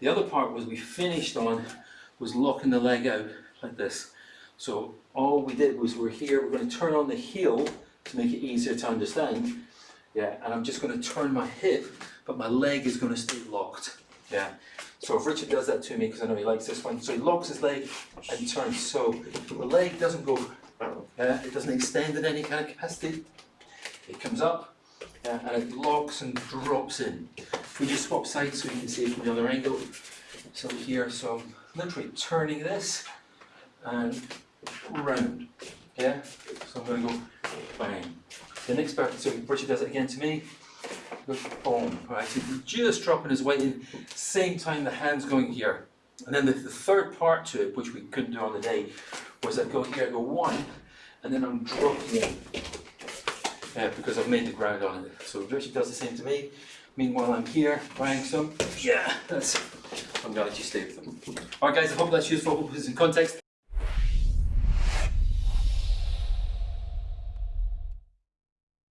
The other part was we finished on was locking the leg out like this. So all we did was we're here, we're going to turn on the heel to make it easier to understand. Yeah, and I'm just going to turn my hip, but my leg is going to stay locked. Yeah. So if Richard does that to me, because I know he likes this one, so he locks his leg and turns. So the leg doesn't go, uh, it doesn't extend in any kind of capacity. It comes up and it locks and drops in. We just swap sides so you can see it from the other angle. So here, so I'm literally turning this and round. Yeah? So I'm going to go bang. The next part, so Richard does it again to me. Boom. Right, so just dropping his weight in, same time the hand's going here. And then the, the third part to it, which we couldn't do on the day, was I go here, I go one, and then I'm dropping in. Uh, because I've made the ground on it. So Richard does the same to me. Meanwhile, I'm here buying some. Yeah, that's. I'm gonna you stay with them. Alright, guys, I hope that's useful. I hope it's in context.